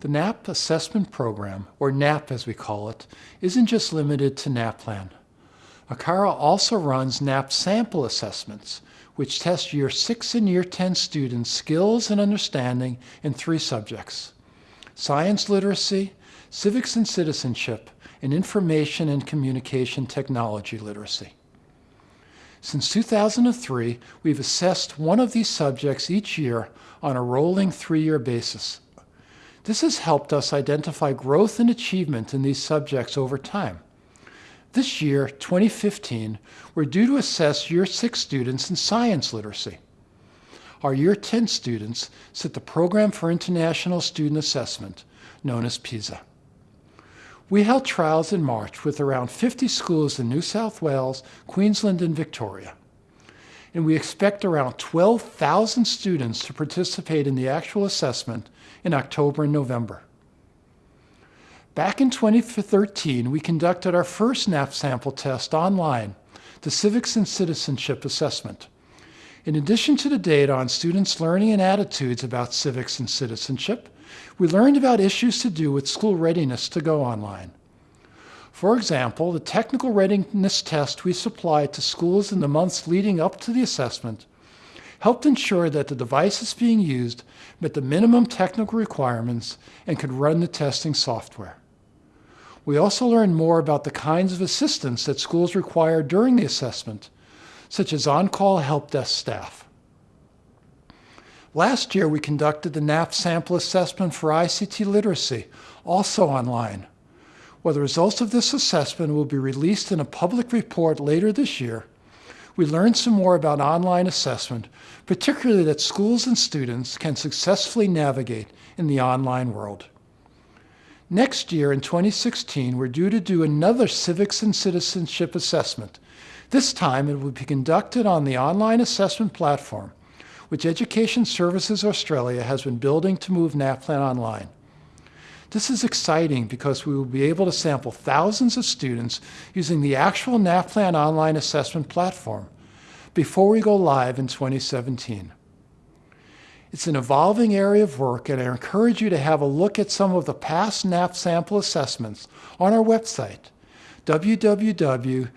The NAP Assessment Program, or NAP as we call it, isn't just limited to NAPLAN. ACARA also runs NAP sample assessments, which test Year 6 and Year 10 students' skills and understanding in three subjects, science literacy, civics and citizenship, and information and communication technology literacy. Since 2003, we've assessed one of these subjects each year on a rolling three-year basis. This has helped us identify growth and achievement in these subjects over time. This year, 2015, we're due to assess Year 6 students in science literacy. Our Year 10 students sit the Program for International Student Assessment, known as PISA. We held trials in March with around 50 schools in New South Wales, Queensland, and Victoria. And we expect around 12,000 students to participate in the actual assessment in October and November. Back in 2013, we conducted our first NAP sample test online, the Civics and Citizenship Assessment. In addition to the data on students' learning and attitudes about civics and citizenship, we learned about issues to do with school readiness to go online. For example, the technical readiness test we supplied to schools in the months leading up to the assessment helped ensure that the devices being used met the minimum technical requirements and could run the testing software. We also learned more about the kinds of assistance that schools require during the assessment, such as on-call help desk staff. Last year, we conducted the NAP sample assessment for ICT literacy, also online. While the results of this assessment will be released in a public report later this year, we learned some more about online assessment, particularly that schools and students can successfully navigate in the online world. Next year, in 2016, we're due to do another civics and citizenship assessment. This time, it will be conducted on the online assessment platform, which Education Services Australia has been building to move NAPLAN online. This is exciting because we will be able to sample thousands of students using the actual NAPLAN online assessment platform before we go live in 2017. It's an evolving area of work and I encourage you to have a look at some of the past NAP sample assessments on our website, www.nap.edu.au.